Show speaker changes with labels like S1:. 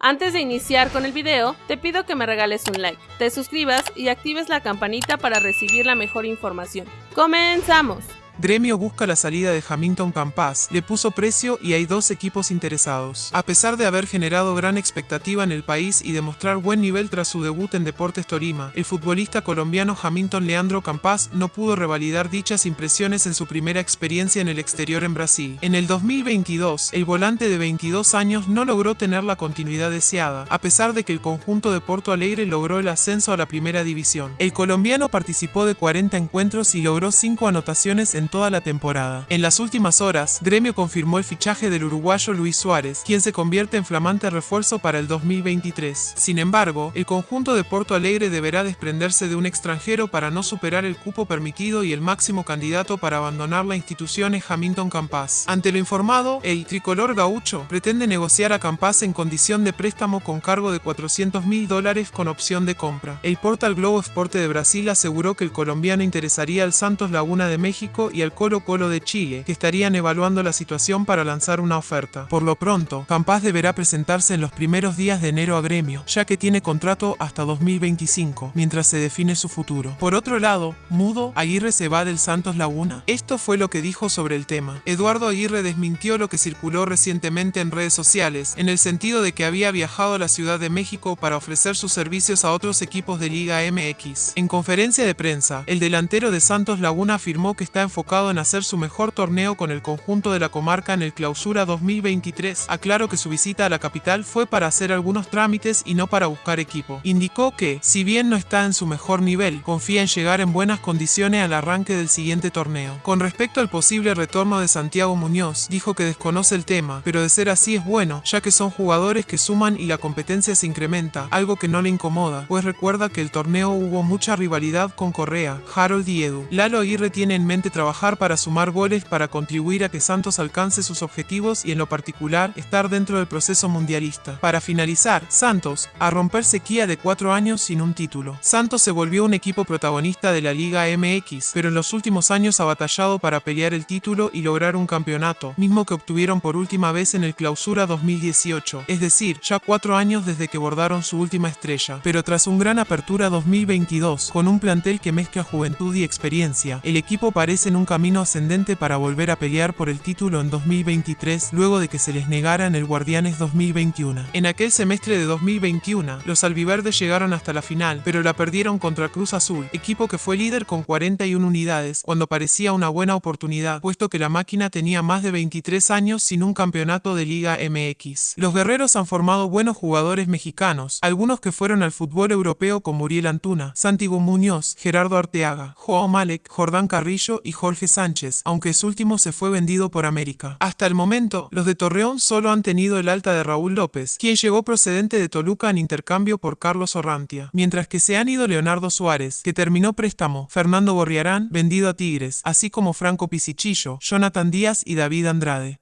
S1: Antes de iniciar con el video, te pido que me regales un like, te suscribas y actives la campanita para recibir la mejor información. ¡Comenzamos!
S2: Gremio busca la salida de Hamilton Campas, le puso precio y hay dos equipos interesados. A pesar de haber generado gran expectativa en el país y demostrar buen nivel tras su debut en Deportes Torima, el futbolista colombiano Hamilton Leandro Campas no pudo revalidar dichas impresiones en su primera experiencia en el exterior en Brasil. En el 2022, el volante de 22 años no logró tener la continuidad deseada, a pesar de que el conjunto de Porto Alegre logró el ascenso a la primera división. El colombiano participó de 40 encuentros y logró 5 anotaciones en toda la temporada. En las últimas horas, Gremio confirmó el fichaje del uruguayo Luis Suárez, quien se convierte en flamante refuerzo para el 2023. Sin embargo, el conjunto de Porto Alegre deberá desprenderse de un extranjero para no superar el cupo permitido y el máximo candidato para abandonar la institución es Hamilton Campas. Ante lo informado, el tricolor gaucho pretende negociar a Campas en condición de préstamo con cargo de 400 mil dólares con opción de compra. El portal Globo Esporte de Brasil aseguró que el colombiano interesaría al Santos Laguna de México y al Colo Colo de Chile, que estarían evaluando la situación para lanzar una oferta. Por lo pronto, Campas deberá presentarse en los primeros días de enero a Gremio, ya que tiene contrato hasta 2025, mientras se define su futuro. Por otro lado, Mudo, Aguirre se va del Santos Laguna. Esto fue lo que dijo sobre el tema. Eduardo Aguirre desmintió lo que circuló recientemente en redes sociales, en el sentido de que había viajado a la Ciudad de México para ofrecer sus servicios a otros equipos de Liga MX. En conferencia de prensa, el delantero de Santos Laguna afirmó que está enfocado en hacer su mejor torneo con el conjunto de la comarca en el Clausura 2023. Aclaró que su visita a la capital fue para hacer algunos trámites y no para buscar equipo. Indicó que, si bien no está en su mejor nivel, confía en llegar en buenas condiciones al arranque del siguiente torneo. Con respecto al posible retorno de Santiago Muñoz, dijo que desconoce el tema, pero de ser así es bueno, ya que son jugadores que suman y la competencia se incrementa, algo que no le incomoda, pues recuerda que el torneo hubo mucha rivalidad con Correa, Harold y Edu. Lalo Aguirre tiene en mente trabajar para sumar goles para contribuir a que Santos alcance sus objetivos y en lo particular estar dentro del proceso mundialista. Para finalizar, Santos, a romper sequía de cuatro años sin un título. Santos se volvió un equipo protagonista de la Liga MX, pero en los últimos años ha batallado para pelear el título y lograr un campeonato, mismo que obtuvieron por última vez en el Clausura 2018, es decir, ya cuatro años desde que bordaron su última estrella. Pero tras un gran apertura 2022, con un plantel que mezcla juventud y experiencia, el equipo parece en un camino ascendente para volver a pelear por el título en 2023 luego de que se les negara en el Guardianes 2021. En aquel semestre de 2021, los albiverdes llegaron hasta la final, pero la perdieron contra Cruz Azul, equipo que fue líder con 41 unidades, cuando parecía una buena oportunidad, puesto que la máquina tenía más de 23 años sin un campeonato de Liga MX. Los guerreros han formado buenos jugadores mexicanos, algunos que fueron al fútbol europeo con Muriel Antuna, Santiago Muñoz, Gerardo Arteaga, Joao Malek, Jordán Carrillo y Jorge Sánchez, aunque su último se fue vendido por América. Hasta el momento, los de Torreón solo han tenido el alta de Raúl López, quien llegó procedente de Toluca en intercambio por Carlos Orrantia, mientras que se han ido Leonardo Suárez, que terminó préstamo, Fernando Borriarán, vendido a Tigres, así como Franco Pisichillo, Jonathan Díaz y David Andrade.